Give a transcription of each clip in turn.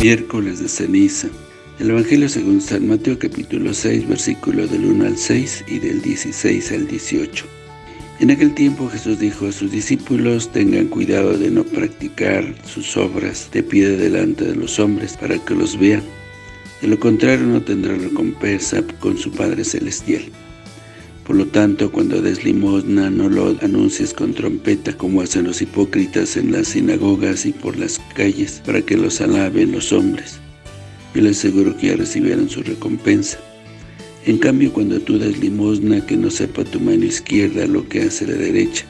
Miércoles de ceniza. El Evangelio según San Mateo capítulo 6, versículo del 1 al 6 y del 16 al 18. En aquel tiempo Jesús dijo a sus discípulos, tengan cuidado de no practicar sus obras de pie delante de los hombres para que los vean. De lo contrario no tendrá recompensa con su Padre Celestial. Por lo tanto, cuando des limosna, no lo anuncies con trompeta, como hacen los hipócritas en las sinagogas y por las calles, para que los alaben los hombres. Yo les aseguro que ya recibieron su recompensa. En cambio, cuando tú das limosna, que no sepa tu mano izquierda lo que hace la derecha,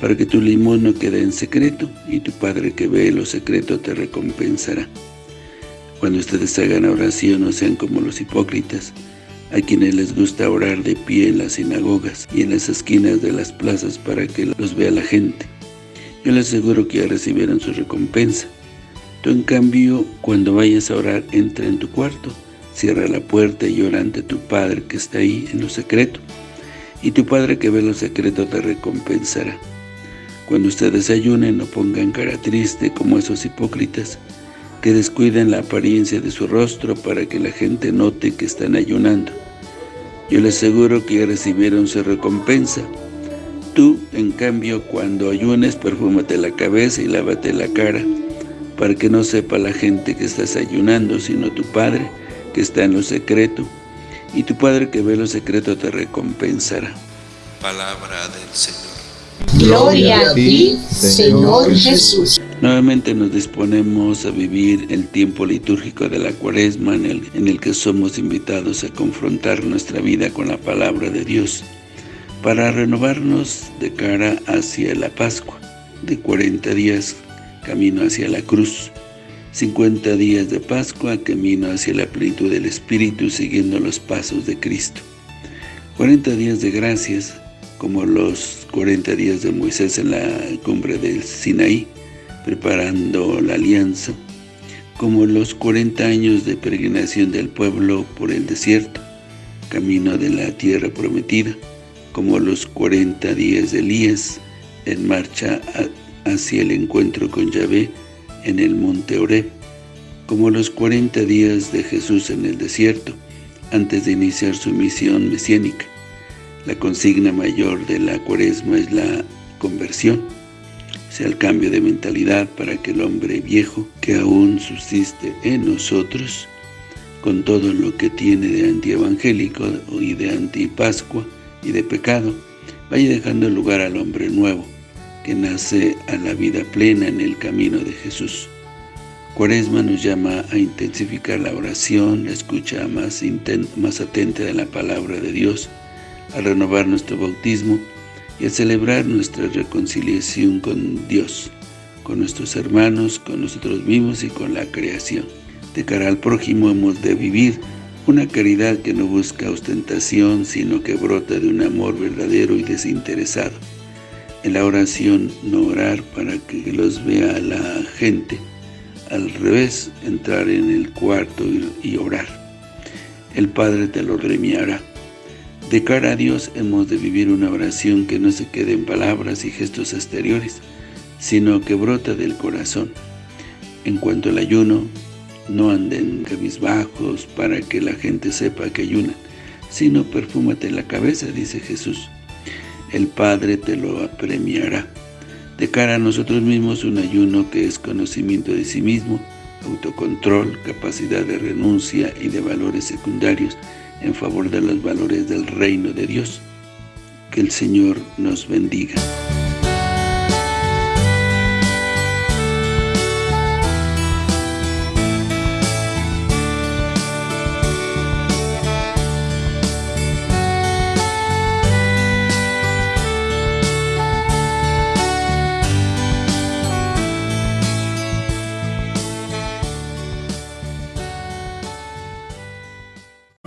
para que tu limosna quede en secreto, y tu Padre que ve lo secreto te recompensará. Cuando ustedes hagan oración, no sean como los hipócritas, a quienes les gusta orar de pie en las sinagogas y en las esquinas de las plazas para que los vea la gente. Yo les aseguro que ya recibieron su recompensa. Tú, en cambio, cuando vayas a orar, entra en tu cuarto, cierra la puerta y ora ante tu Padre que está ahí en lo secreto. Y tu Padre que ve lo secreto te recompensará. Cuando ustedes ayunen, no pongan cara triste como esos hipócritas, que descuiden la apariencia de su rostro para que la gente note que están ayunando. Yo les aseguro que ya recibieron su recompensa. Tú, en cambio, cuando ayunes, perfúmate la cabeza y lávate la cara, para que no sepa la gente que estás ayunando, sino tu Padre, que está en lo secreto, y tu Padre que ve lo secreto te recompensará. Palabra del Señor. Gloria a ti, Señor Jesús. Nuevamente nos disponemos a vivir el tiempo litúrgico de la cuaresma en el, en el que somos invitados a confrontar nuestra vida con la palabra de Dios para renovarnos de cara hacia la Pascua, de 40 días camino hacia la cruz, 50 días de Pascua camino hacia la plenitud del Espíritu siguiendo los pasos de Cristo, 40 días de gracias como los 40 días de Moisés en la cumbre del Sinaí, preparando la alianza, como los 40 años de peregrinación del pueblo por el desierto, camino de la tierra prometida, como los 40 días de Elías en marcha hacia el encuentro con Yahvé en el monte Oreb, como los 40 días de Jesús en el desierto, antes de iniciar su misión mesiánica, la consigna mayor de la cuaresma es la conversión, sea, el cambio de mentalidad para que el hombre viejo que aún subsiste en nosotros, con todo lo que tiene de antievangélico y de antipascua y de pecado, vaya dejando lugar al hombre nuevo, que nace a la vida plena en el camino de Jesús. Cuaresma nos llama a intensificar la oración, la escucha más, más atenta de la palabra de Dios, a renovar nuestro bautismo y a celebrar nuestra reconciliación con Dios, con nuestros hermanos, con nosotros mismos y con la creación. De cara al prójimo hemos de vivir una caridad que no busca ostentación, sino que brota de un amor verdadero y desinteresado. En la oración, no orar para que los vea la gente. Al revés, entrar en el cuarto y orar. El Padre te lo premiará. De cara a Dios hemos de vivir una oración que no se quede en palabras y gestos exteriores, sino que brota del corazón. En cuanto al ayuno, no anden cabizbajos para que la gente sepa que ayunan, sino perfúmate la cabeza, dice Jesús. El Padre te lo apremiará. De cara a nosotros mismos, un ayuno que es conocimiento de sí mismo, autocontrol, capacidad de renuncia y de valores secundarios, en favor de los valores del reino de Dios. Que el Señor nos bendiga.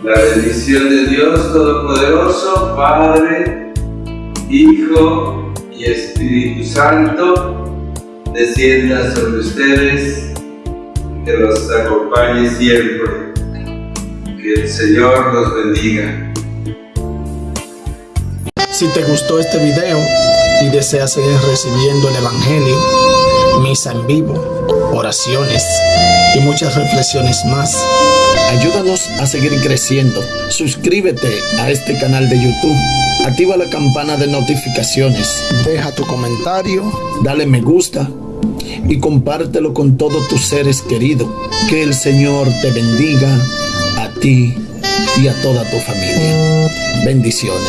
La bendición de Dios Todopoderoso, Padre, Hijo y Espíritu Santo, descienda sobre ustedes, que los acompañe siempre. Que el Señor los bendiga. Si te gustó este video y deseas seguir recibiendo el Evangelio, misa en vivo, oraciones y muchas reflexiones más. Ayúdanos a seguir creciendo. Suscríbete a este canal de YouTube. Activa la campana de notificaciones. Deja tu comentario. Dale me gusta. Y compártelo con todos tus seres queridos. Que el Señor te bendiga a ti y a toda tu familia. Bendiciones.